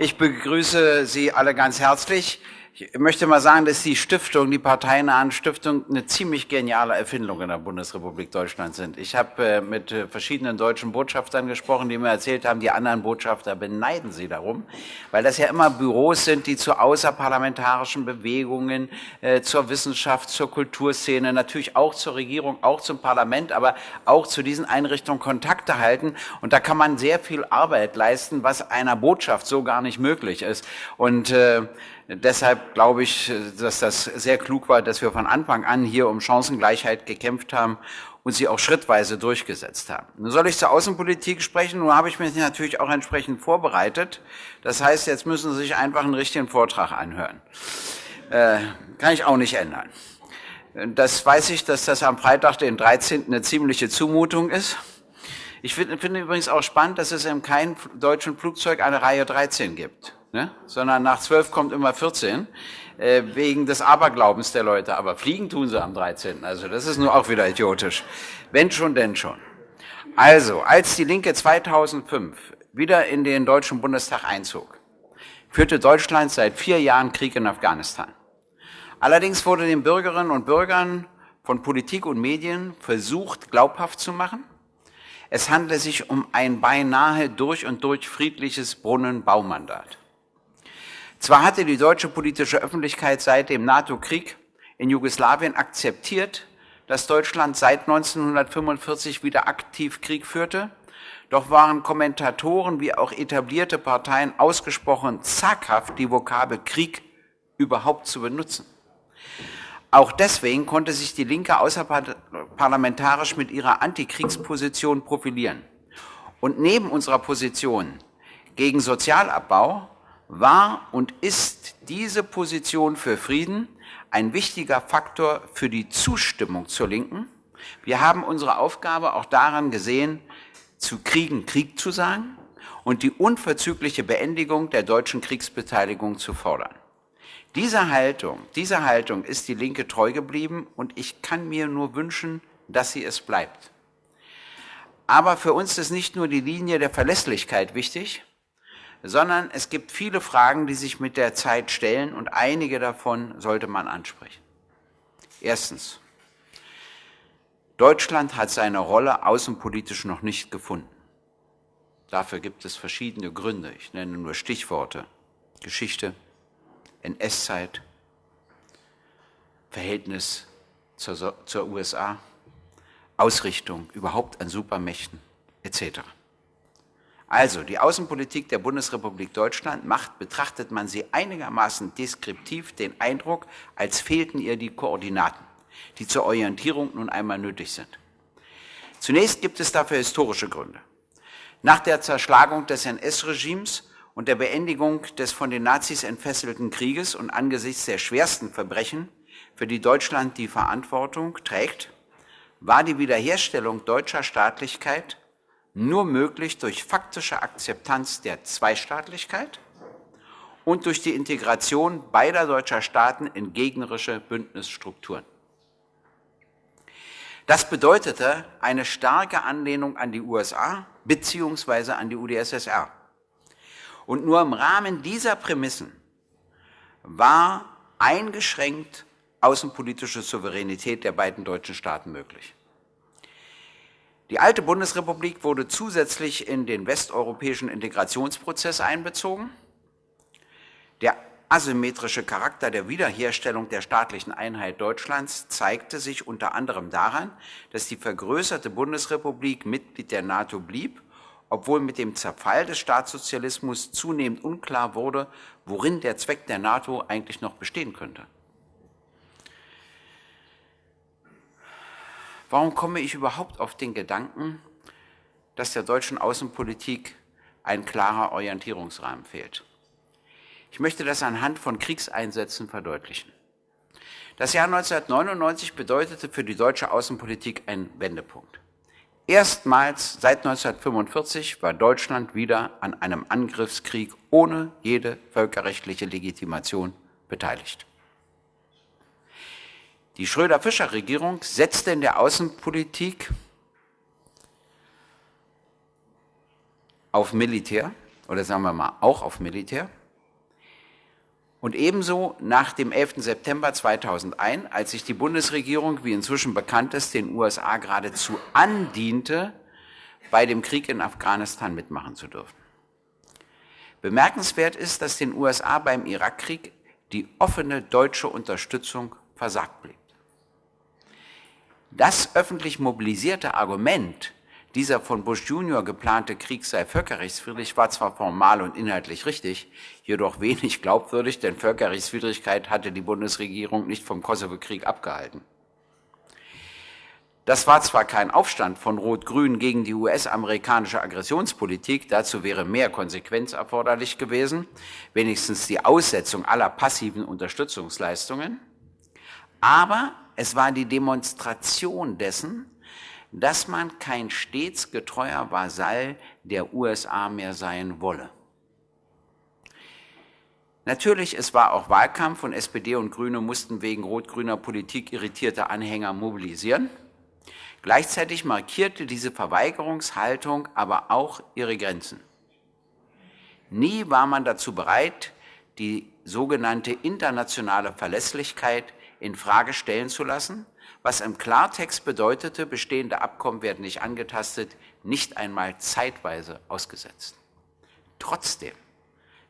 Ich begrüße Sie alle ganz herzlich. Ich möchte mal sagen, dass die Stiftung, die parteinahen Stiftung, eine ziemlich geniale Erfindung in der Bundesrepublik Deutschland sind. Ich habe äh, mit äh, verschiedenen deutschen Botschaftern gesprochen, die mir erzählt haben, die anderen Botschafter beneiden sie darum, weil das ja immer Büros sind, die zu außerparlamentarischen Bewegungen, äh, zur Wissenschaft, zur Kulturszene, natürlich auch zur Regierung, auch zum Parlament, aber auch zu diesen Einrichtungen Kontakte halten. Und da kann man sehr viel Arbeit leisten, was einer Botschaft so gar nicht möglich ist. Und äh, Deshalb glaube ich, dass das sehr klug war, dass wir von Anfang an hier um Chancengleichheit gekämpft haben und sie auch schrittweise durchgesetzt haben. Nun soll ich zur Außenpolitik sprechen, nun habe ich mich natürlich auch entsprechend vorbereitet. Das heißt, jetzt müssen Sie sich einfach einen richtigen Vortrag anhören. Äh, kann ich auch nicht ändern. Das weiß ich, dass das am Freitag, den 13. eine ziemliche Zumutung ist. Ich finde, finde übrigens auch spannend, dass es in keinem deutschen Flugzeug eine Reihe 13 gibt ne? sondern nach zwölf kommt immer 14, äh, wegen des Aberglaubens der Leute. Aber fliegen tun sie am 13. Also das ist nur auch wieder idiotisch. Wenn schon, denn schon. Also, als die Linke 2005 wieder in den Deutschen Bundestag einzog, führte Deutschland seit vier Jahren Krieg in Afghanistan. Allerdings wurde den Bürgerinnen und Bürgern von Politik und Medien versucht, glaubhaft zu machen, es handle sich um ein beinahe durch und durch friedliches Brunnenbaumandat. Zwar hatte die deutsche politische Öffentlichkeit seit dem NATO-Krieg in Jugoslawien akzeptiert, dass Deutschland seit 1945 wieder aktiv Krieg führte, doch waren Kommentatoren wie auch etablierte Parteien ausgesprochen zaghaft, die Vokabel Krieg überhaupt zu benutzen. Auch deswegen konnte sich die Linke außerparlamentarisch mit ihrer Antikriegsposition profilieren. Und neben unserer Position gegen Sozialabbau war und ist diese Position für Frieden ein wichtiger Faktor für die Zustimmung zur Linken. Wir haben unsere Aufgabe auch daran gesehen, zu Kriegen Krieg zu sagen und die unverzügliche Beendigung der deutschen Kriegsbeteiligung zu fordern. Diese Haltung, diese Haltung ist die Linke treu geblieben und ich kann mir nur wünschen, dass sie es bleibt. Aber für uns ist nicht nur die Linie der Verlässlichkeit wichtig, sondern es gibt viele Fragen, die sich mit der Zeit stellen und einige davon sollte man ansprechen. Erstens. Deutschland hat seine Rolle außenpolitisch noch nicht gefunden. Dafür gibt es verschiedene Gründe. Ich nenne nur Stichworte. Geschichte, NS-Zeit, Verhältnis zur, zur USA, Ausrichtung überhaupt an Supermächten etc. Also, die Außenpolitik der Bundesrepublik Deutschland macht, betrachtet man sie einigermaßen deskriptiv, den Eindruck, als fehlten ihr die Koordinaten, die zur Orientierung nun einmal nötig sind. Zunächst gibt es dafür historische Gründe. Nach der Zerschlagung des NS-Regimes und der Beendigung des von den Nazis entfesselten Krieges und angesichts der schwersten Verbrechen, für die Deutschland die Verantwortung trägt, war die Wiederherstellung deutscher Staatlichkeit nur möglich durch faktische Akzeptanz der Zweistaatlichkeit und durch die Integration beider deutscher Staaten in gegnerische Bündnisstrukturen. Das bedeutete eine starke Anlehnung an die USA bzw. an die UdSSR. Und nur im Rahmen dieser Prämissen war eingeschränkt außenpolitische Souveränität der beiden deutschen Staaten möglich. Die alte Bundesrepublik wurde zusätzlich in den westeuropäischen Integrationsprozess einbezogen. Der asymmetrische Charakter der Wiederherstellung der staatlichen Einheit Deutschlands zeigte sich unter anderem daran, dass die vergrößerte Bundesrepublik Mitglied der NATO blieb, obwohl mit dem Zerfall des Staatssozialismus zunehmend unklar wurde, worin der Zweck der NATO eigentlich noch bestehen könnte. Warum komme ich überhaupt auf den Gedanken, dass der deutschen Außenpolitik ein klarer Orientierungsrahmen fehlt? Ich möchte das anhand von Kriegseinsätzen verdeutlichen. Das Jahr 1999 bedeutete für die deutsche Außenpolitik einen Wendepunkt. Erstmals seit 1945 war Deutschland wieder an einem Angriffskrieg ohne jede völkerrechtliche Legitimation beteiligt. Die Schröder-Fischer-Regierung setzte in der Außenpolitik auf Militär oder sagen wir mal auch auf Militär. Und ebenso nach dem 11. September 2001, als sich die Bundesregierung, wie inzwischen bekannt ist, den USA geradezu andiente, bei dem Krieg in Afghanistan mitmachen zu dürfen. Bemerkenswert ist, dass den USA beim Irakkrieg die offene deutsche Unterstützung versagt blieb. Das öffentlich mobilisierte Argument, dieser von Bush Junior geplante Krieg sei völkerrechtswidrig, war zwar formal und inhaltlich richtig, jedoch wenig glaubwürdig, denn Völkerrechtswidrigkeit hatte die Bundesregierung nicht vom Kosovo-Krieg abgehalten. Das war zwar kein Aufstand von Rot-Grün gegen die US-amerikanische Aggressionspolitik, dazu wäre mehr Konsequenz erforderlich gewesen, wenigstens die Aussetzung aller passiven Unterstützungsleistungen, aber es war die Demonstration dessen, dass man kein stets getreuer Vasall der USA mehr sein wolle. Natürlich, es war auch Wahlkampf und SPD und Grüne mussten wegen rot-grüner Politik irritierte Anhänger mobilisieren. Gleichzeitig markierte diese Verweigerungshaltung aber auch ihre Grenzen. Nie war man dazu bereit, die sogenannte internationale Verlässlichkeit in Frage stellen zu lassen, was im Klartext bedeutete, bestehende Abkommen werden nicht angetastet, nicht einmal zeitweise ausgesetzt. Trotzdem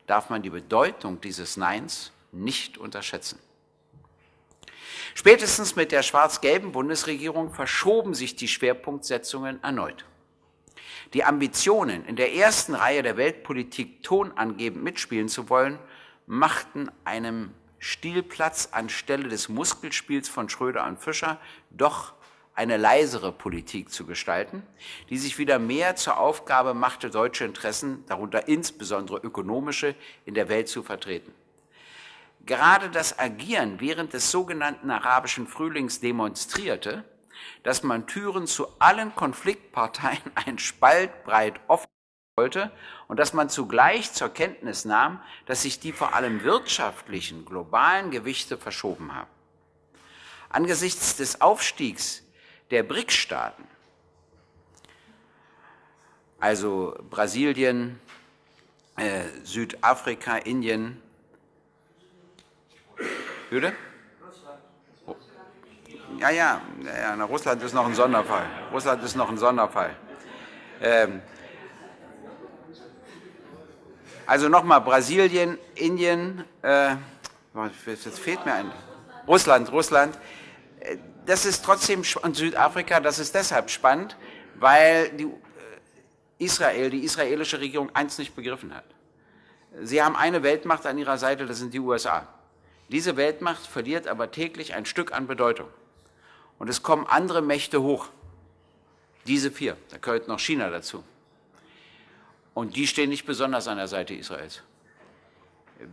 darf man die Bedeutung dieses Neins nicht unterschätzen. Spätestens mit der schwarz-gelben Bundesregierung verschoben sich die Schwerpunktsetzungen erneut. Die Ambitionen, in der ersten Reihe der Weltpolitik tonangebend mitspielen zu wollen, machten einem Stilplatz anstelle des Muskelspiels von Schröder und Fischer doch eine leisere Politik zu gestalten, die sich wieder mehr zur Aufgabe machte, deutsche Interessen, darunter insbesondere ökonomische, in der Welt zu vertreten. Gerade das Agieren während des sogenannten arabischen Frühlings demonstrierte, dass man Türen zu allen Konfliktparteien ein Spalt breit offen wollte und dass man zugleich zur Kenntnis nahm, dass sich die vor allem wirtschaftlichen globalen Gewichte verschoben haben. Angesichts des Aufstiegs der BRICS-Staaten, also Brasilien, äh, Südafrika, Indien, Würde? Ja, ja, ja, Russland ist noch ein Sonderfall. Russland ist noch ein Sonderfall. Ähm, also nochmal Brasilien, Indien, äh, jetzt fehlt mir ein, Russland, Russland. Äh, das ist trotzdem, und Südafrika, das ist deshalb spannend, weil die, äh, Israel, die israelische Regierung eins nicht begriffen hat. Sie haben eine Weltmacht an ihrer Seite, das sind die USA. Diese Weltmacht verliert aber täglich ein Stück an Bedeutung. Und es kommen andere Mächte hoch. Diese vier, da gehört noch China dazu. Und die stehen nicht besonders an der Seite Israels.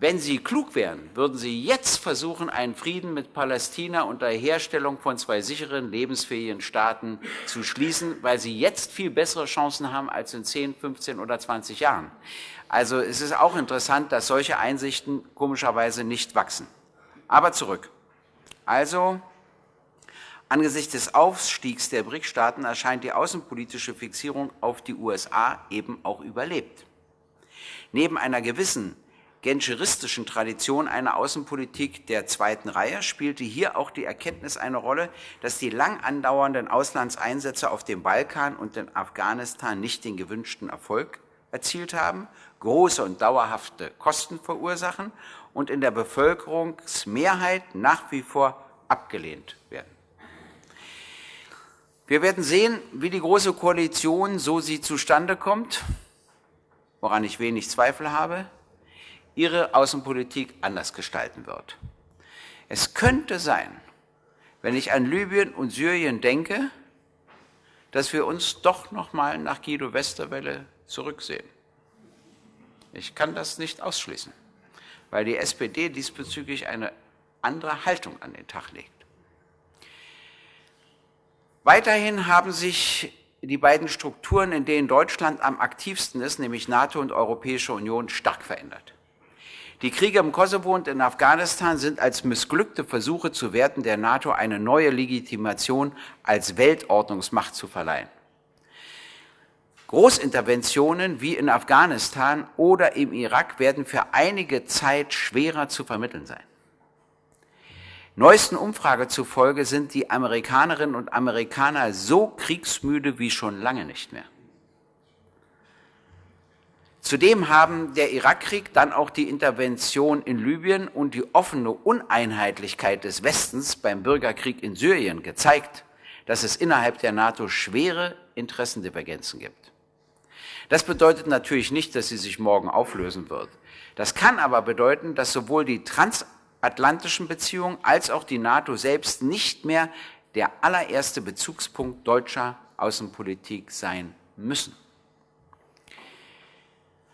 Wenn sie klug wären, würden sie jetzt versuchen, einen Frieden mit Palästina unter Herstellung von zwei sicheren, lebensfähigen Staaten zu schließen, weil sie jetzt viel bessere Chancen haben als in 10, 15 oder 20 Jahren. Also es ist auch interessant, dass solche Einsichten komischerweise nicht wachsen. Aber zurück. Also Angesichts des Aufstiegs der BRIC-Staaten erscheint die außenpolitische Fixierung auf die USA eben auch überlebt. Neben einer gewissen genscheristischen Tradition einer Außenpolitik der zweiten Reihe spielte hier auch die Erkenntnis eine Rolle, dass die lang andauernden Auslandseinsätze auf dem Balkan und in Afghanistan nicht den gewünschten Erfolg erzielt haben, große und dauerhafte Kosten verursachen und in der Bevölkerungsmehrheit nach wie vor abgelehnt werden. Wir werden sehen, wie die Große Koalition, so sie zustande kommt, woran ich wenig Zweifel habe, ihre Außenpolitik anders gestalten wird. Es könnte sein, wenn ich an Libyen und Syrien denke, dass wir uns doch noch mal nach Guido Westerwelle zurücksehen. Ich kann das nicht ausschließen, weil die SPD diesbezüglich eine andere Haltung an den Tag legt. Weiterhin haben sich die beiden Strukturen, in denen Deutschland am aktivsten ist, nämlich NATO und Europäische Union, stark verändert. Die Kriege im Kosovo und in Afghanistan sind als missglückte Versuche zu werten, der NATO eine neue Legitimation als Weltordnungsmacht zu verleihen. Großinterventionen wie in Afghanistan oder im Irak werden für einige Zeit schwerer zu vermitteln sein. Neuesten Umfrage zufolge sind die Amerikanerinnen und Amerikaner so kriegsmüde wie schon lange nicht mehr. Zudem haben der Irakkrieg, dann auch die Intervention in Libyen und die offene Uneinheitlichkeit des Westens beim Bürgerkrieg in Syrien gezeigt, dass es innerhalb der NATO schwere Interessendivergenzen gibt. Das bedeutet natürlich nicht, dass sie sich morgen auflösen wird. Das kann aber bedeuten, dass sowohl die transatlantischen Beziehungen als auch die NATO selbst nicht mehr der allererste Bezugspunkt deutscher Außenpolitik sein müssen.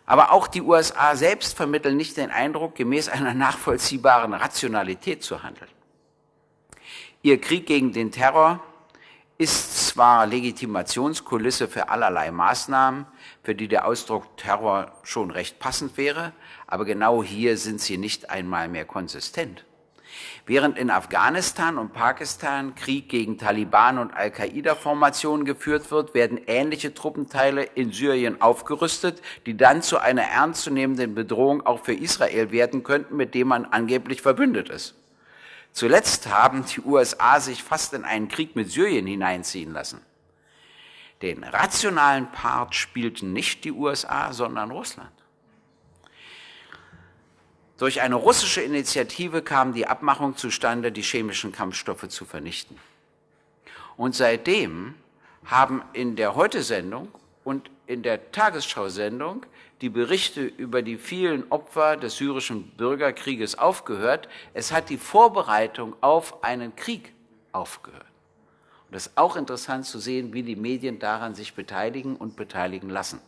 Aber auch die USA selbst vermitteln nicht den Eindruck, gemäß einer nachvollziehbaren Rationalität zu handeln. Ihr Krieg gegen den Terror ist zwar Legitimationskulisse für allerlei Maßnahmen, für die der Ausdruck Terror schon recht passend wäre, aber genau hier sind sie nicht einmal mehr konsistent. Während in Afghanistan und Pakistan Krieg gegen Taliban und Al-Qaida-Formationen geführt wird, werden ähnliche Truppenteile in Syrien aufgerüstet, die dann zu einer ernstzunehmenden Bedrohung auch für Israel werden könnten, mit dem man angeblich verbündet ist. Zuletzt haben die USA sich fast in einen Krieg mit Syrien hineinziehen lassen. Den rationalen Part spielten nicht die USA, sondern Russland. Durch eine russische Initiative kam die Abmachung zustande, die chemischen Kampfstoffe zu vernichten. Und seitdem haben in der Heute-Sendung und in der Tagesschau-Sendung die Berichte über die vielen Opfer des syrischen Bürgerkrieges aufgehört. Es hat die Vorbereitung auf einen Krieg aufgehört. Und das ist auch interessant zu sehen, wie die Medien daran sich beteiligen und beteiligen lassen.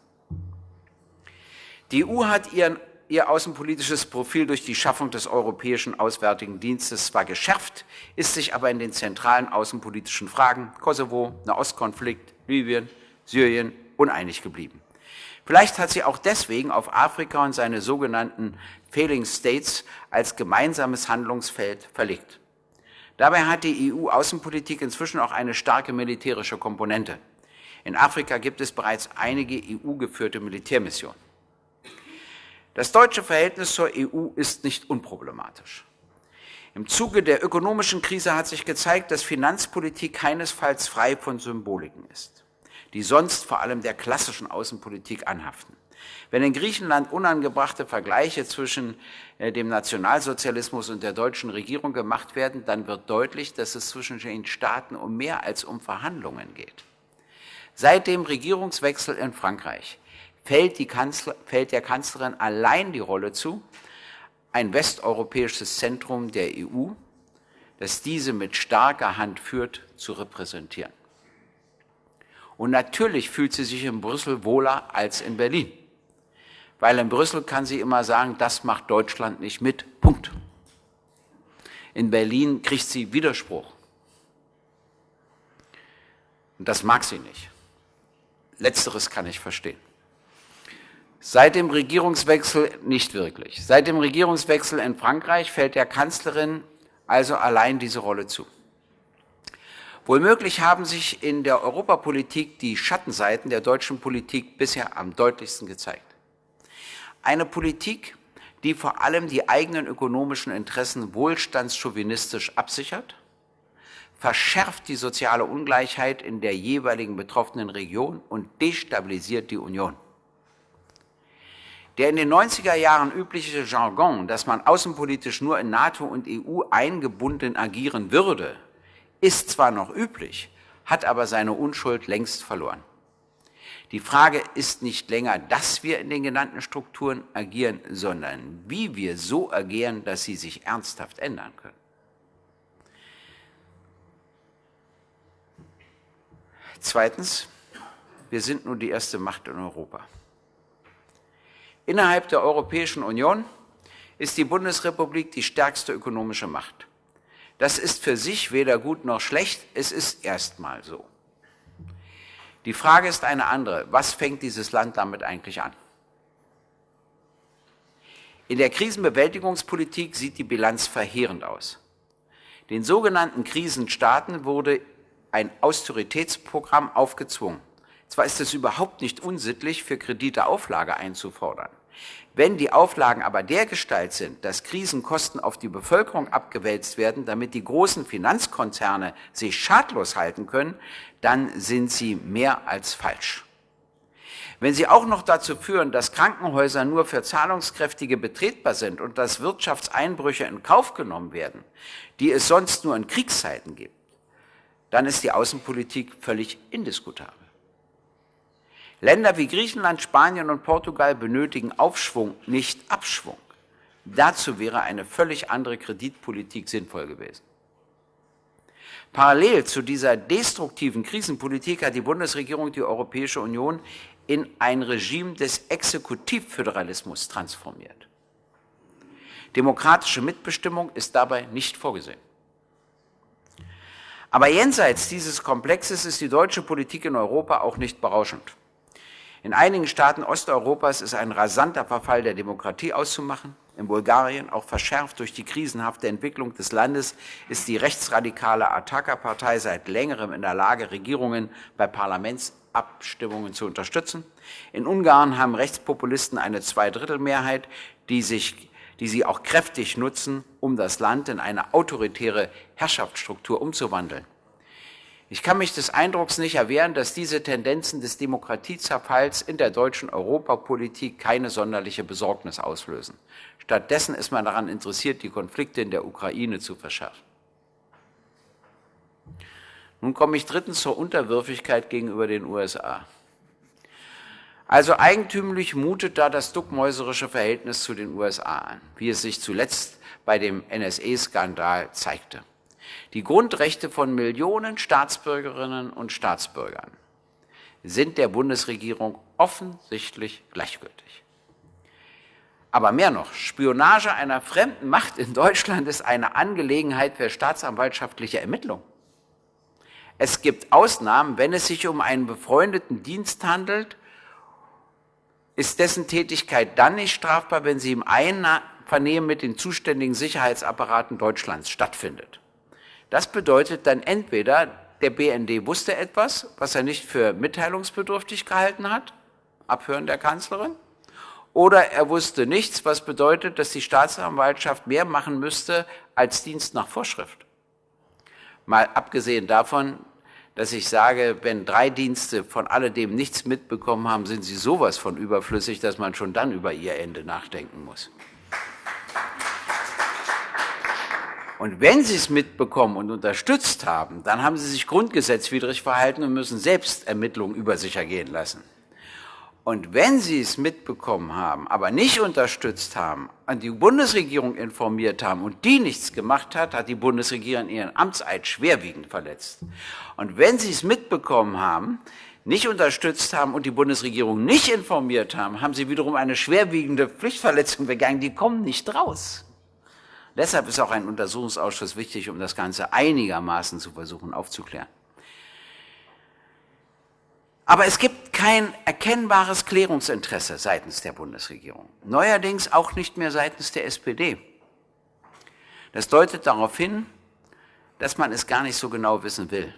Die EU hat ihren, ihr außenpolitisches Profil durch die Schaffung des Europäischen Auswärtigen Dienstes zwar geschärft, ist sich aber in den zentralen außenpolitischen Fragen Kosovo, Nahostkonflikt, Libyen, Syrien uneinig geblieben. Vielleicht hat sie auch deswegen auf Afrika und seine sogenannten Failing States als gemeinsames Handlungsfeld verlegt. Dabei hat die EU-Außenpolitik inzwischen auch eine starke militärische Komponente. In Afrika gibt es bereits einige EU-geführte Militärmissionen. Das deutsche Verhältnis zur EU ist nicht unproblematisch. Im Zuge der ökonomischen Krise hat sich gezeigt, dass Finanzpolitik keinesfalls frei von Symboliken ist die sonst vor allem der klassischen Außenpolitik anhaften. Wenn in Griechenland unangebrachte Vergleiche zwischen äh, dem Nationalsozialismus und der deutschen Regierung gemacht werden, dann wird deutlich, dass es zwischen den Staaten um mehr als um Verhandlungen geht. Seit dem Regierungswechsel in Frankreich fällt, Kanzler, fällt der Kanzlerin allein die Rolle zu, ein westeuropäisches Zentrum der EU, das diese mit starker Hand führt, zu repräsentieren. Und natürlich fühlt sie sich in Brüssel wohler als in Berlin. Weil in Brüssel kann sie immer sagen, das macht Deutschland nicht mit. Punkt. In Berlin kriegt sie Widerspruch. Und das mag sie nicht. Letzteres kann ich verstehen. Seit dem Regierungswechsel nicht wirklich. Seit dem Regierungswechsel in Frankreich fällt der Kanzlerin also allein diese Rolle zu. Wohlmöglich haben sich in der Europapolitik die Schattenseiten der deutschen Politik bisher am deutlichsten gezeigt. Eine Politik, die vor allem die eigenen ökonomischen Interessen wohlstandschauvinistisch absichert, verschärft die soziale Ungleichheit in der jeweiligen betroffenen Region und destabilisiert die Union. Der in den 90er Jahren übliche Jargon, dass man außenpolitisch nur in NATO und EU eingebunden agieren würde, ist zwar noch üblich, hat aber seine Unschuld längst verloren. Die Frage ist nicht länger, dass wir in den genannten Strukturen agieren, sondern wie wir so agieren, dass sie sich ernsthaft ändern können. Zweitens, wir sind nun die erste Macht in Europa. Innerhalb der Europäischen Union ist die Bundesrepublik die stärkste ökonomische Macht. Das ist für sich weder gut noch schlecht, es ist erstmal so. Die Frage ist eine andere. Was fängt dieses Land damit eigentlich an? In der Krisenbewältigungspolitik sieht die Bilanz verheerend aus. Den sogenannten Krisenstaaten wurde ein Austeritätsprogramm aufgezwungen. Zwar ist es überhaupt nicht unsittlich, für Kredite Auflage einzufordern. Wenn die Auflagen aber dergestalt sind, dass Krisenkosten auf die Bevölkerung abgewälzt werden, damit die großen Finanzkonzerne sich schadlos halten können, dann sind sie mehr als falsch. Wenn sie auch noch dazu führen, dass Krankenhäuser nur für Zahlungskräftige betretbar sind und dass Wirtschaftseinbrüche in Kauf genommen werden, die es sonst nur in Kriegszeiten gibt, dann ist die Außenpolitik völlig indiskutabel. Länder wie Griechenland, Spanien und Portugal benötigen Aufschwung, nicht Abschwung. Dazu wäre eine völlig andere Kreditpolitik sinnvoll gewesen. Parallel zu dieser destruktiven Krisenpolitik hat die Bundesregierung die Europäische Union in ein Regime des Exekutivföderalismus transformiert. Demokratische Mitbestimmung ist dabei nicht vorgesehen. Aber jenseits dieses Komplexes ist die deutsche Politik in Europa auch nicht berauschend. In einigen Staaten Osteuropas ist ein rasanter Verfall der Demokratie auszumachen. In Bulgarien, auch verschärft durch die krisenhafte Entwicklung des Landes, ist die rechtsradikale Ataka-Partei seit längerem in der Lage, Regierungen bei Parlamentsabstimmungen zu unterstützen. In Ungarn haben Rechtspopulisten eine Zweidrittelmehrheit, die, sich, die sie auch kräftig nutzen, um das Land in eine autoritäre Herrschaftsstruktur umzuwandeln. Ich kann mich des Eindrucks nicht erwehren, dass diese Tendenzen des Demokratiezerfalls in der deutschen Europapolitik keine sonderliche Besorgnis auslösen. Stattdessen ist man daran interessiert, die Konflikte in der Ukraine zu verschärfen. Nun komme ich drittens zur Unterwürfigkeit gegenüber den USA. Also eigentümlich mutet da das duckmäuserische Verhältnis zu den USA an, wie es sich zuletzt bei dem NSA-Skandal zeigte die Grundrechte von Millionen Staatsbürgerinnen und Staatsbürgern sind der Bundesregierung offensichtlich gleichgültig. Aber mehr noch, Spionage einer fremden Macht in Deutschland ist eine Angelegenheit für staatsanwaltschaftliche Ermittlung. Es gibt Ausnahmen, wenn es sich um einen befreundeten Dienst handelt, ist dessen Tätigkeit dann nicht strafbar, wenn sie im Einvernehmen mit den zuständigen Sicherheitsapparaten Deutschlands stattfindet. Das bedeutet dann entweder, der BND wusste etwas, was er nicht für mitteilungsbedürftig gehalten hat, Abhören der Kanzlerin, oder er wusste nichts, was bedeutet, dass die Staatsanwaltschaft mehr machen müsste als Dienst nach Vorschrift. Mal abgesehen davon, dass ich sage, wenn drei Dienste von alledem nichts mitbekommen haben, sind sie sowas von überflüssig, dass man schon dann über ihr Ende nachdenken muss. Und wenn Sie es mitbekommen und unterstützt haben, dann haben Sie sich grundgesetzwidrig verhalten und müssen selbst Ermittlungen über sich ergehen lassen. Und wenn Sie es mitbekommen haben, aber nicht unterstützt haben, an die Bundesregierung informiert haben und die nichts gemacht hat, hat die Bundesregierung ihren Amtseid schwerwiegend verletzt. Und wenn Sie es mitbekommen haben, nicht unterstützt haben und die Bundesregierung nicht informiert haben, haben Sie wiederum eine schwerwiegende Pflichtverletzung begangen. Die kommen nicht raus. Deshalb ist auch ein Untersuchungsausschuss wichtig, um das Ganze einigermaßen zu versuchen aufzuklären. Aber es gibt kein erkennbares Klärungsinteresse seitens der Bundesregierung. Neuerdings auch nicht mehr seitens der SPD. Das deutet darauf hin, dass man es gar nicht so genau wissen will.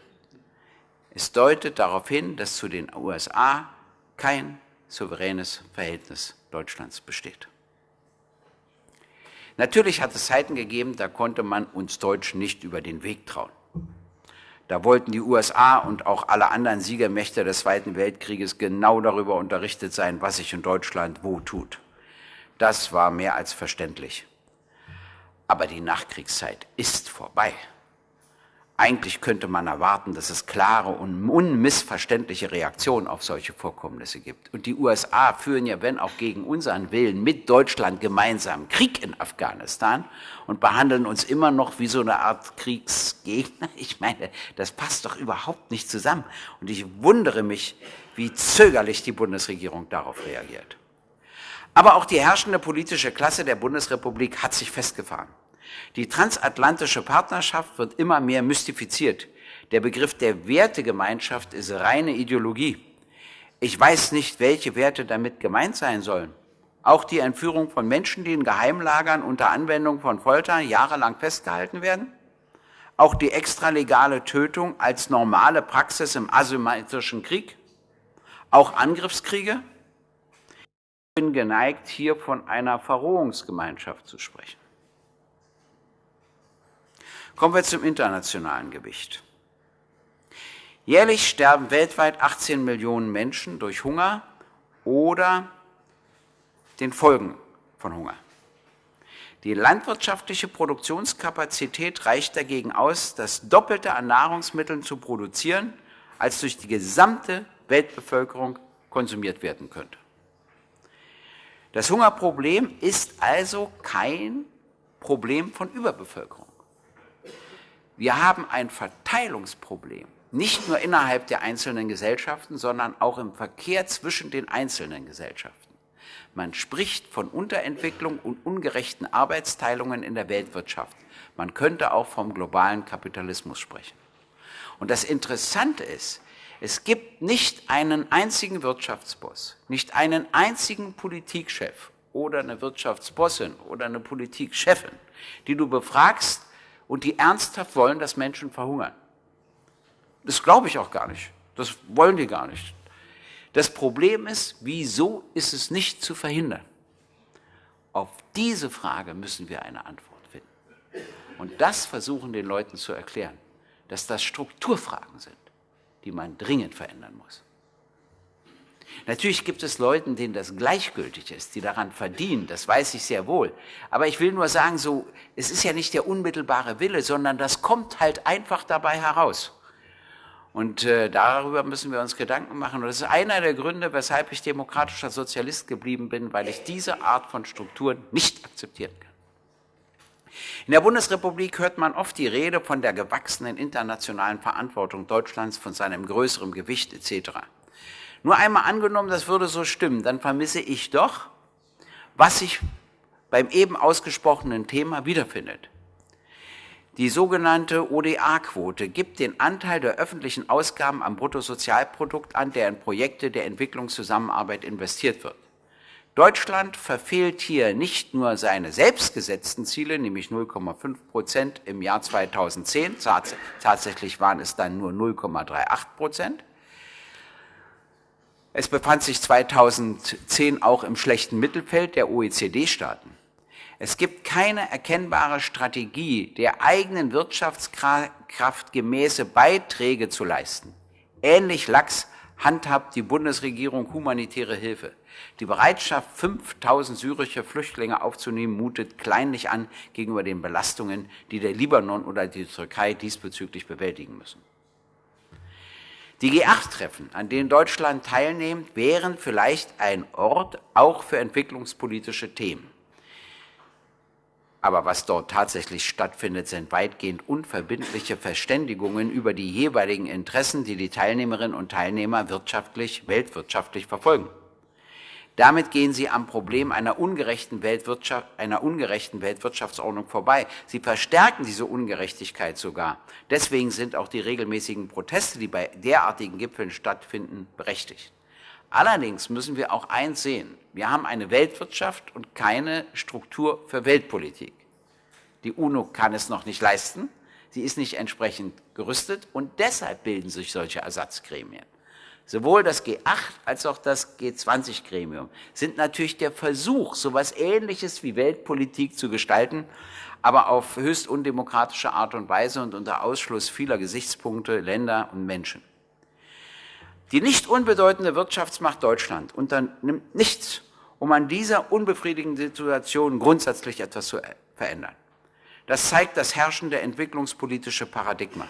Es deutet darauf hin, dass zu den USA kein souveränes Verhältnis Deutschlands besteht. Natürlich hat es Zeiten gegeben, da konnte man uns Deutschen nicht über den Weg trauen. Da wollten die USA und auch alle anderen Siegermächte des Zweiten Weltkrieges genau darüber unterrichtet sein, was sich in Deutschland wo tut. Das war mehr als verständlich. Aber die Nachkriegszeit ist vorbei. Eigentlich könnte man erwarten, dass es klare und unmissverständliche Reaktionen auf solche Vorkommnisse gibt. Und die USA führen ja, wenn auch gegen unseren Willen, mit Deutschland gemeinsam Krieg in Afghanistan und behandeln uns immer noch wie so eine Art Kriegsgegner. Ich meine, das passt doch überhaupt nicht zusammen. Und ich wundere mich, wie zögerlich die Bundesregierung darauf reagiert. Aber auch die herrschende politische Klasse der Bundesrepublik hat sich festgefahren. Die transatlantische Partnerschaft wird immer mehr mystifiziert. Der Begriff der Wertegemeinschaft ist reine Ideologie. Ich weiß nicht, welche Werte damit gemeint sein sollen. Auch die Entführung von Menschen, die in Geheimlagern unter Anwendung von Folter jahrelang festgehalten werden? Auch die extralegale Tötung als normale Praxis im asymmetrischen Krieg? auch Angriffskriege. Ich bin geneigt, hier von einer Verrohungsgemeinschaft zu sprechen. Kommen wir zum internationalen Gewicht. Jährlich sterben weltweit 18 Millionen Menschen durch Hunger oder den Folgen von Hunger. Die landwirtschaftliche Produktionskapazität reicht dagegen aus, das Doppelte an Nahrungsmitteln zu produzieren, als durch die gesamte Weltbevölkerung konsumiert werden könnte. Das Hungerproblem ist also kein Problem von Überbevölkerung. Wir haben ein Verteilungsproblem, nicht nur innerhalb der einzelnen Gesellschaften, sondern auch im Verkehr zwischen den einzelnen Gesellschaften. Man spricht von Unterentwicklung und ungerechten Arbeitsteilungen in der Weltwirtschaft. Man könnte auch vom globalen Kapitalismus sprechen. Und das Interessante ist, es gibt nicht einen einzigen Wirtschaftsboss, nicht einen einzigen Politikchef oder eine Wirtschaftsbossin oder eine Politikchefin, die du befragst und die ernsthaft wollen, dass Menschen verhungern. Das glaube ich auch gar nicht. Das wollen die gar nicht. Das Problem ist, wieso ist es nicht zu verhindern? Auf diese Frage müssen wir eine Antwort finden. Und das versuchen den Leuten zu erklären, dass das Strukturfragen sind, die man dringend verändern muss. Natürlich gibt es Leute, denen das gleichgültig ist, die daran verdienen, das weiß ich sehr wohl. Aber ich will nur sagen, so, es ist ja nicht der unmittelbare Wille, sondern das kommt halt einfach dabei heraus. Und äh, darüber müssen wir uns Gedanken machen. Und das ist einer der Gründe, weshalb ich demokratischer Sozialist geblieben bin, weil ich diese Art von Strukturen nicht akzeptieren kann. In der Bundesrepublik hört man oft die Rede von der gewachsenen internationalen Verantwortung Deutschlands, von seinem größeren Gewicht etc. Nur einmal angenommen, das würde so stimmen, dann vermisse ich doch, was sich beim eben ausgesprochenen Thema wiederfindet. Die sogenannte ODA-Quote gibt den Anteil der öffentlichen Ausgaben am Bruttosozialprodukt an, der in Projekte der Entwicklungszusammenarbeit investiert wird. Deutschland verfehlt hier nicht nur seine selbstgesetzten Ziele, nämlich 0,5 Prozent im Jahr 2010, tatsächlich waren es dann nur 0,38 Prozent. Es befand sich 2010 auch im schlechten Mittelfeld der OECD-Staaten. Es gibt keine erkennbare Strategie, der eigenen Wirtschaftskraft gemäße Beiträge zu leisten. Ähnlich lax handhabt die Bundesregierung humanitäre Hilfe. Die Bereitschaft, 5000 syrische Flüchtlinge aufzunehmen, mutet kleinlich an gegenüber den Belastungen, die der Libanon oder die Türkei diesbezüglich bewältigen müssen. Die G8-Treffen, an denen Deutschland teilnimmt, wären vielleicht ein Ort auch für entwicklungspolitische Themen. Aber was dort tatsächlich stattfindet, sind weitgehend unverbindliche Verständigungen über die jeweiligen Interessen, die die Teilnehmerinnen und Teilnehmer wirtschaftlich, weltwirtschaftlich verfolgen. Damit gehen sie am Problem einer ungerechten, Weltwirtschaft, einer ungerechten Weltwirtschaftsordnung vorbei. Sie verstärken diese Ungerechtigkeit sogar. Deswegen sind auch die regelmäßigen Proteste, die bei derartigen Gipfeln stattfinden, berechtigt. Allerdings müssen wir auch eins sehen. Wir haben eine Weltwirtschaft und keine Struktur für Weltpolitik. Die UNO kann es noch nicht leisten. Sie ist nicht entsprechend gerüstet und deshalb bilden sich solche Ersatzgremien. Sowohl das G8 als auch das G20-Gremium sind natürlich der Versuch, so etwas Ähnliches wie Weltpolitik zu gestalten, aber auf höchst undemokratische Art und Weise und unter Ausschluss vieler Gesichtspunkte, Länder und Menschen. Die nicht unbedeutende Wirtschaftsmacht Deutschland unternimmt nichts, um an dieser unbefriedigenden Situation grundsätzlich etwas zu verändern. Das zeigt das herrschende entwicklungspolitische Paradigma.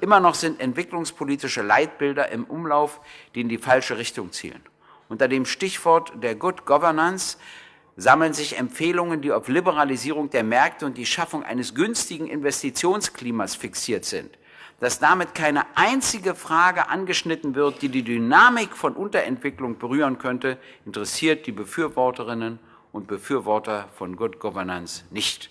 Immer noch sind entwicklungspolitische Leitbilder im Umlauf, die in die falsche Richtung zielen. Unter dem Stichwort der Good Governance sammeln sich Empfehlungen, die auf Liberalisierung der Märkte und die Schaffung eines günstigen Investitionsklimas fixiert sind dass damit keine einzige Frage angeschnitten wird, die die Dynamik von Unterentwicklung berühren könnte, interessiert die Befürworterinnen und Befürworter von Good Governance nicht.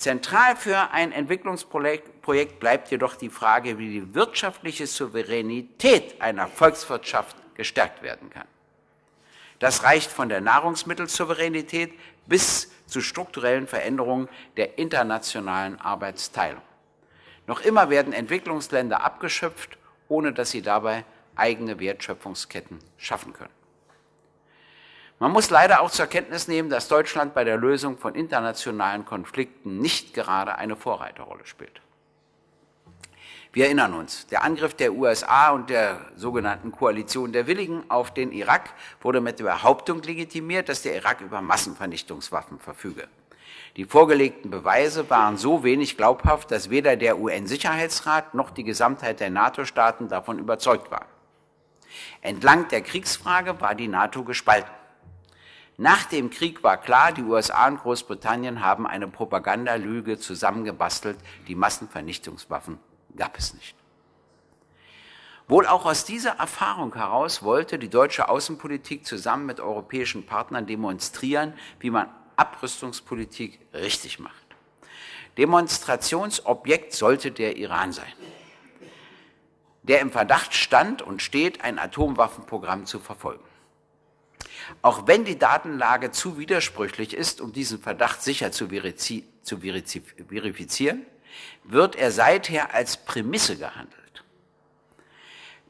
Zentral für ein Entwicklungsprojekt bleibt jedoch die Frage, wie die wirtschaftliche Souveränität einer Volkswirtschaft gestärkt werden kann. Das reicht von der Nahrungsmittelsouveränität bis zu strukturellen Veränderungen der internationalen Arbeitsteilung. Noch immer werden Entwicklungsländer abgeschöpft, ohne dass sie dabei eigene Wertschöpfungsketten schaffen können. Man muss leider auch zur Kenntnis nehmen, dass Deutschland bei der Lösung von internationalen Konflikten nicht gerade eine Vorreiterrolle spielt. Wir erinnern uns, der Angriff der USA und der sogenannten Koalition der Willigen auf den Irak wurde mit der Behauptung legitimiert, dass der Irak über Massenvernichtungswaffen verfüge. Die vorgelegten Beweise waren so wenig glaubhaft, dass weder der UN-Sicherheitsrat noch die Gesamtheit der NATO-Staaten davon überzeugt waren. Entlang der Kriegsfrage war die NATO gespalten. Nach dem Krieg war klar, die USA und Großbritannien haben eine Propagandalüge zusammengebastelt, die Massenvernichtungswaffen gab es nicht. Wohl auch aus dieser Erfahrung heraus wollte die deutsche Außenpolitik zusammen mit europäischen Partnern demonstrieren, wie man Abrüstungspolitik richtig macht. Demonstrationsobjekt sollte der Iran sein, der im Verdacht stand und steht, ein Atomwaffenprogramm zu verfolgen. Auch wenn die Datenlage zu widersprüchlich ist, um diesen Verdacht sicher zu, verifizieren, wird er seither als Prämisse gehandelt.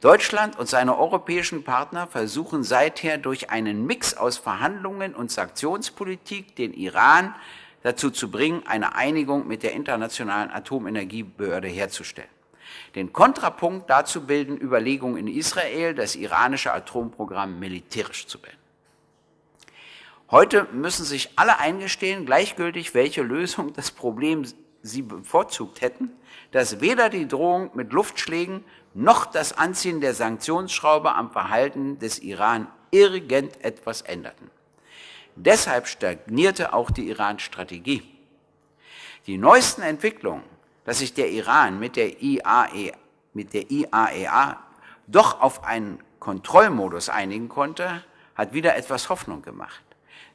Deutschland und seine europäischen Partner versuchen seither durch einen Mix aus Verhandlungen und Sanktionspolitik den Iran dazu zu bringen, eine Einigung mit der Internationalen Atomenergiebehörde herzustellen. Den Kontrapunkt dazu bilden Überlegungen in Israel, das iranische Atomprogramm militärisch zu beenden. Heute müssen sich alle eingestehen, gleichgültig welche Lösung das Problem sie bevorzugt hätten, dass weder die Drohung mit Luftschlägen noch das Anziehen der Sanktionsschraube am Verhalten des Iran irgendetwas änderten. Deshalb stagnierte auch die Iran-Strategie. Die neuesten Entwicklungen, dass sich der Iran mit der, IAE, mit der IAEA e doch auf einen Kontrollmodus einigen konnte, hat wieder etwas Hoffnung gemacht.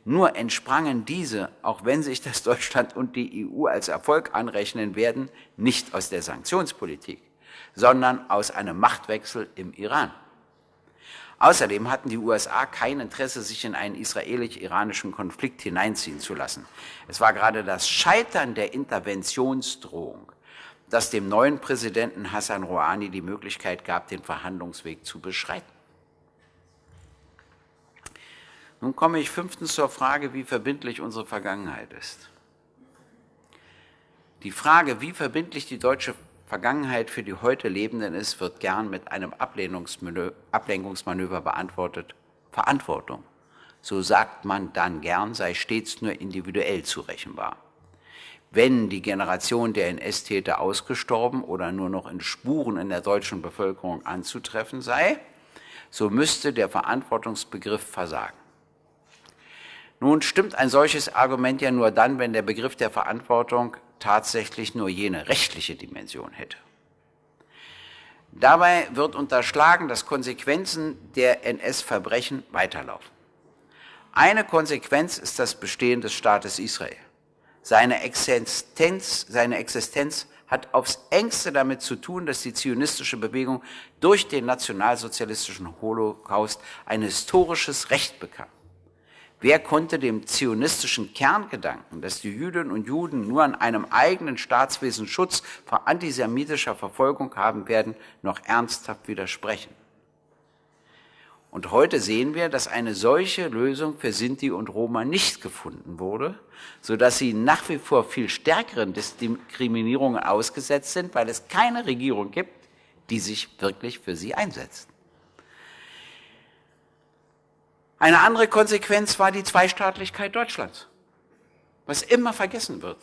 Nur entsprangen diese, auch wenn sich das Deutschland und die EU als Erfolg anrechnen werden, nicht aus der Sanktionspolitik, sondern aus einem Machtwechsel im Iran. Außerdem hatten die USA kein Interesse, sich in einen israelisch-iranischen Konflikt hineinziehen zu lassen. Es war gerade das Scheitern der Interventionsdrohung, das dem neuen Präsidenten Hassan Rouhani die Möglichkeit gab, den Verhandlungsweg zu beschreiten. Nun komme ich fünftens zur Frage, wie verbindlich unsere Vergangenheit ist. Die Frage, wie verbindlich die deutsche Vergangenheit für die heute Lebenden ist, wird gern mit einem Ablenkungsmanöver beantwortet. Verantwortung. So sagt man dann gern, sei stets nur individuell zurechenbar. Wenn die Generation der NS-Täter ausgestorben oder nur noch in Spuren in der deutschen Bevölkerung anzutreffen sei, so müsste der Verantwortungsbegriff versagen. Nun stimmt ein solches Argument ja nur dann, wenn der Begriff der Verantwortung tatsächlich nur jene rechtliche Dimension hätte. Dabei wird unterschlagen, dass Konsequenzen der NS-Verbrechen weiterlaufen. Eine Konsequenz ist das Bestehen des Staates Israel. Seine Existenz, seine Existenz hat aufs engste damit zu tun, dass die zionistische Bewegung durch den nationalsozialistischen Holocaust ein historisches Recht bekam. Wer konnte dem zionistischen Kerngedanken, dass die Jüdinnen und Juden nur an einem eigenen Staatswesen Schutz vor antisemitischer Verfolgung haben werden, noch ernsthaft widersprechen? Und heute sehen wir, dass eine solche Lösung für Sinti und Roma nicht gefunden wurde, sodass sie nach wie vor viel stärkeren Diskriminierungen ausgesetzt sind, weil es keine Regierung gibt, die sich wirklich für sie einsetzt. Eine andere Konsequenz war die Zweistaatlichkeit Deutschlands, was immer vergessen wird.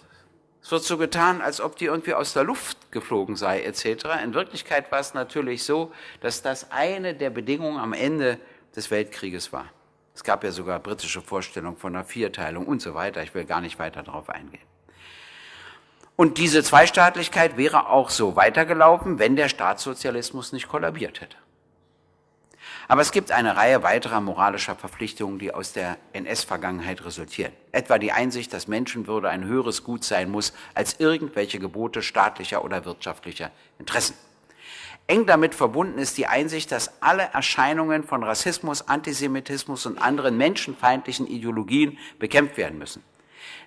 Es wird so getan, als ob die irgendwie aus der Luft geflogen sei, etc. In Wirklichkeit war es natürlich so, dass das eine der Bedingungen am Ende des Weltkrieges war. Es gab ja sogar britische Vorstellungen von einer Vierteilung und so weiter. Ich will gar nicht weiter darauf eingehen. Und diese Zweistaatlichkeit wäre auch so weitergelaufen, wenn der Staatssozialismus nicht kollabiert hätte. Aber es gibt eine Reihe weiterer moralischer Verpflichtungen, die aus der NS-Vergangenheit resultieren. Etwa die Einsicht, dass Menschenwürde ein höheres Gut sein muss als irgendwelche Gebote staatlicher oder wirtschaftlicher Interessen. Eng damit verbunden ist die Einsicht, dass alle Erscheinungen von Rassismus, Antisemitismus und anderen menschenfeindlichen Ideologien bekämpft werden müssen.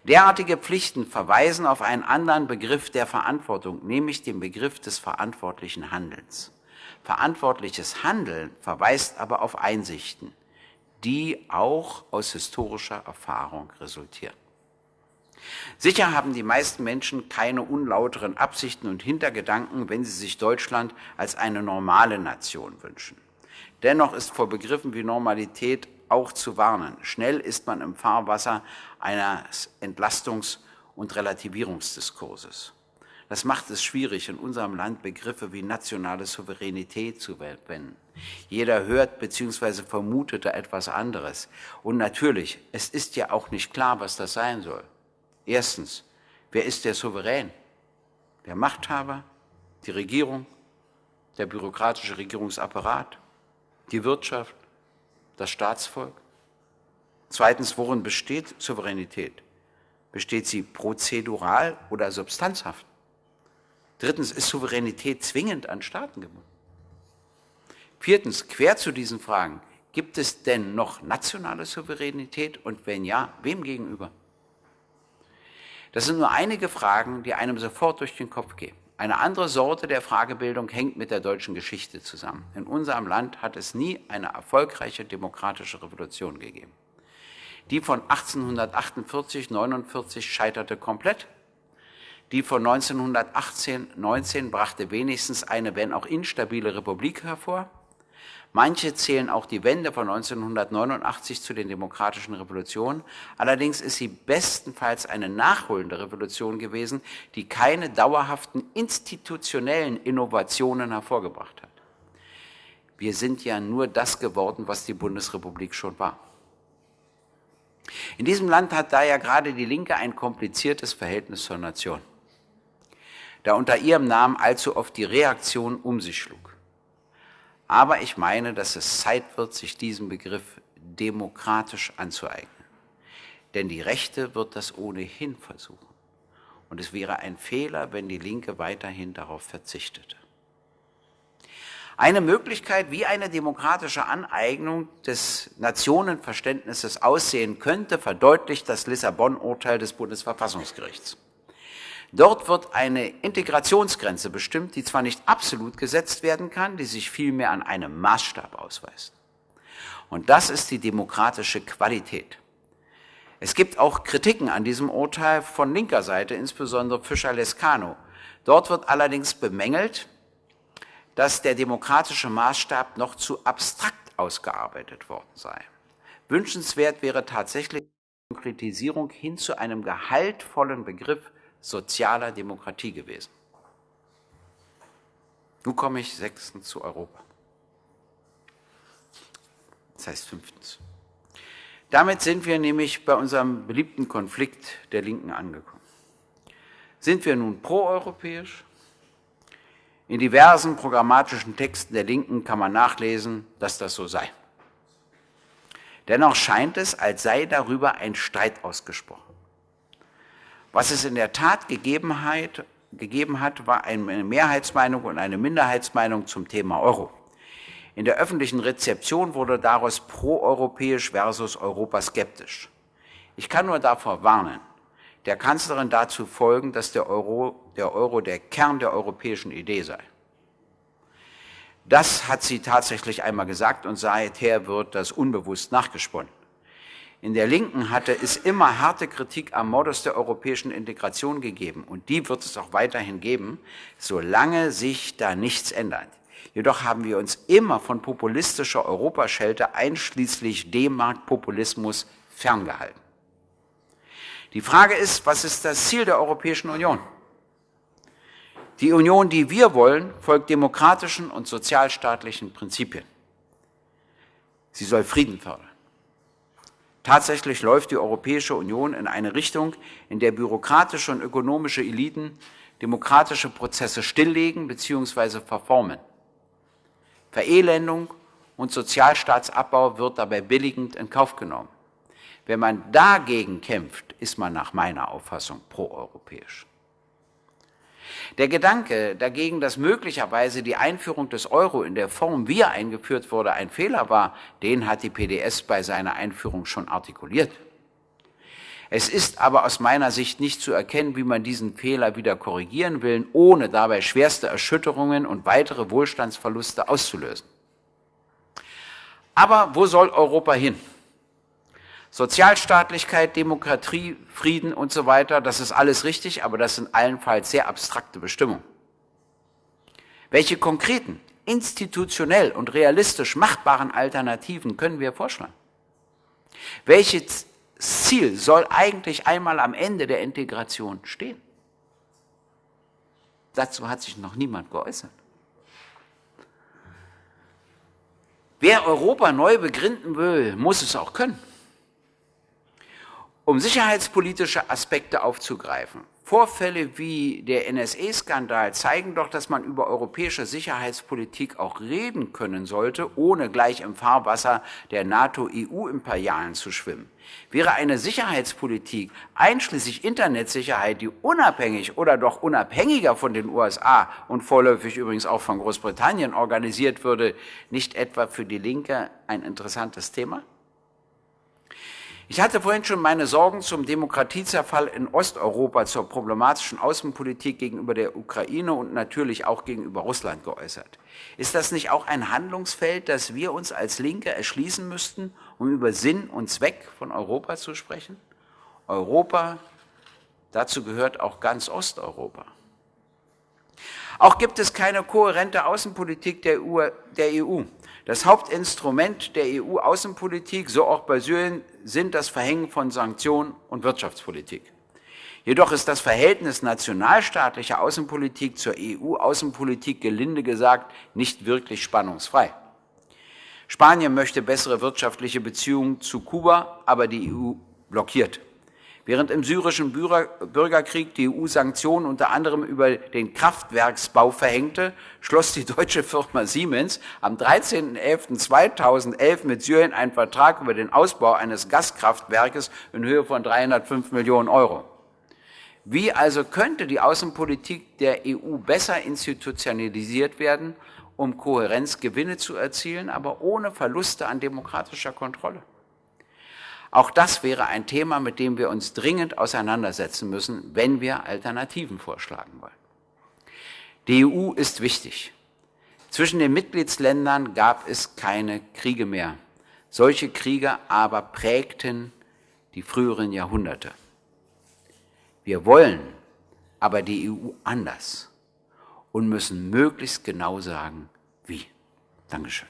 Derartige Pflichten verweisen auf einen anderen Begriff der Verantwortung, nämlich den Begriff des verantwortlichen Handelns. Verantwortliches Handeln verweist aber auf Einsichten, die auch aus historischer Erfahrung resultieren. Sicher haben die meisten Menschen keine unlauteren Absichten und Hintergedanken, wenn sie sich Deutschland als eine normale Nation wünschen. Dennoch ist vor Begriffen wie Normalität auch zu warnen. Schnell ist man im Fahrwasser eines Entlastungs- und Relativierungsdiskurses. Das macht es schwierig, in unserem Land Begriffe wie nationale Souveränität zu verwenden. Jeder hört bzw. vermutet da etwas anderes. Und natürlich, es ist ja auch nicht klar, was das sein soll. Erstens, wer ist der Souverän? Der Machthaber, die Regierung, der bürokratische Regierungsapparat, die Wirtschaft, das Staatsvolk? Zweitens, worin besteht Souveränität? Besteht sie prozedural oder substanzhaft? Drittens, ist Souveränität zwingend an Staaten gebunden? Viertens, quer zu diesen Fragen, gibt es denn noch nationale Souveränität und wenn ja, wem gegenüber? Das sind nur einige Fragen, die einem sofort durch den Kopf gehen. Eine andere Sorte der Fragebildung hängt mit der deutschen Geschichte zusammen. In unserem Land hat es nie eine erfolgreiche demokratische Revolution gegeben. Die von 1848-49 scheiterte komplett. Die von 1918-19 brachte wenigstens eine, wenn auch instabile Republik hervor. Manche zählen auch die Wende von 1989 zu den demokratischen Revolutionen. Allerdings ist sie bestenfalls eine nachholende Revolution gewesen, die keine dauerhaften institutionellen Innovationen hervorgebracht hat. Wir sind ja nur das geworden, was die Bundesrepublik schon war. In diesem Land hat daher gerade die Linke ein kompliziertes Verhältnis zur Nation, da unter ihrem Namen allzu oft die Reaktion um sich schlug. Aber ich meine, dass es Zeit wird, sich diesen Begriff demokratisch anzueignen. Denn die Rechte wird das ohnehin versuchen. Und es wäre ein Fehler, wenn die Linke weiterhin darauf verzichtete. Eine Möglichkeit, wie eine demokratische Aneignung des Nationenverständnisses aussehen könnte, verdeutlicht das Lissabon-Urteil des Bundesverfassungsgerichts. Dort wird eine Integrationsgrenze bestimmt, die zwar nicht absolut gesetzt werden kann, die sich vielmehr an einem Maßstab ausweist. Und das ist die demokratische Qualität. Es gibt auch Kritiken an diesem Urteil von linker Seite, insbesondere Fischer-Lescano. Dort wird allerdings bemängelt, dass der demokratische Maßstab noch zu abstrakt ausgearbeitet worden sei. Wünschenswert wäre tatsächlich die Konkretisierung hin zu einem gehaltvollen Begriff sozialer Demokratie gewesen. Nun komme ich sechstens zu Europa. Das heißt fünftens. Damit sind wir nämlich bei unserem beliebten Konflikt der Linken angekommen. Sind wir nun proeuropäisch? In diversen programmatischen Texten der Linken kann man nachlesen, dass das so sei. Dennoch scheint es, als sei darüber ein Streit ausgesprochen. Was es in der Tat gegeben hat, war eine Mehrheitsmeinung und eine Minderheitsmeinung zum Thema Euro. In der öffentlichen Rezeption wurde daraus proeuropäisch versus Europa skeptisch. Ich kann nur davor warnen, der Kanzlerin dazu folgen, dass der Euro, der Euro der Kern der europäischen Idee sei. Das hat sie tatsächlich einmal gesagt und seither wird das unbewusst nachgesponnen. In der Linken hatte es immer harte Kritik am Modus der europäischen Integration gegeben und die wird es auch weiterhin geben, solange sich da nichts ändert. Jedoch haben wir uns immer von populistischer Europaschelte einschließlich D-Mark-Populismus ferngehalten. Die Frage ist, was ist das Ziel der Europäischen Union? Die Union, die wir wollen, folgt demokratischen und sozialstaatlichen Prinzipien. Sie soll Frieden fördern. Tatsächlich läuft die Europäische Union in eine Richtung, in der bürokratische und ökonomische Eliten demokratische Prozesse stilllegen bzw. verformen. Verelendung und Sozialstaatsabbau wird dabei billigend in Kauf genommen. Wenn man dagegen kämpft, ist man nach meiner Auffassung proeuropäisch. Der Gedanke dagegen, dass möglicherweise die Einführung des Euro in der Form, wie er eingeführt wurde, ein Fehler war, den hat die PDS bei seiner Einführung schon artikuliert. Es ist aber aus meiner Sicht nicht zu erkennen, wie man diesen Fehler wieder korrigieren will, ohne dabei schwerste Erschütterungen und weitere Wohlstandsverluste auszulösen. Aber wo soll Europa hin? Sozialstaatlichkeit, Demokratie, Frieden und so weiter, das ist alles richtig, aber das sind allenfalls sehr abstrakte Bestimmungen. Welche konkreten, institutionell und realistisch machbaren Alternativen können wir vorschlagen? Welches Ziel soll eigentlich einmal am Ende der Integration stehen? Dazu hat sich noch niemand geäußert. Wer Europa neu begründen will, muss es auch können. Um sicherheitspolitische Aspekte aufzugreifen, Vorfälle wie der NSA-Skandal zeigen doch, dass man über europäische Sicherheitspolitik auch reden können sollte, ohne gleich im Fahrwasser der NATO-EU-Imperialen zu schwimmen. Wäre eine Sicherheitspolitik einschließlich Internetsicherheit, die unabhängig oder doch unabhängiger von den USA und vorläufig übrigens auch von Großbritannien organisiert würde, nicht etwa für die Linke ein interessantes Thema? Ich hatte vorhin schon meine Sorgen zum Demokratiezerfall in Osteuropa, zur problematischen Außenpolitik gegenüber der Ukraine und natürlich auch gegenüber Russland geäußert. Ist das nicht auch ein Handlungsfeld, das wir uns als Linke erschließen müssten, um über Sinn und Zweck von Europa zu sprechen? Europa, dazu gehört auch ganz Osteuropa. Auch gibt es keine kohärente Außenpolitik der EU. Das Hauptinstrument der EU-Außenpolitik, so auch bei Syrien, sind das Verhängen von Sanktionen und Wirtschaftspolitik. Jedoch ist das Verhältnis nationalstaatlicher Außenpolitik zur EU-Außenpolitik gelinde gesagt nicht wirklich spannungsfrei. Spanien möchte bessere wirtschaftliche Beziehungen zu Kuba, aber die EU blockiert. Während im syrischen Bürgerkrieg die EU Sanktionen unter anderem über den Kraftwerksbau verhängte, schloss die deutsche Firma Siemens am 13.11.2011 mit Syrien einen Vertrag über den Ausbau eines Gaskraftwerkes in Höhe von 305 Millionen Euro. Wie also könnte die Außenpolitik der EU besser institutionalisiert werden, um Kohärenzgewinne zu erzielen, aber ohne Verluste an demokratischer Kontrolle? Auch das wäre ein Thema, mit dem wir uns dringend auseinandersetzen müssen, wenn wir Alternativen vorschlagen wollen. Die EU ist wichtig. Zwischen den Mitgliedsländern gab es keine Kriege mehr. Solche Kriege aber prägten die früheren Jahrhunderte. Wir wollen aber die EU anders und müssen möglichst genau sagen, wie. Dankeschön.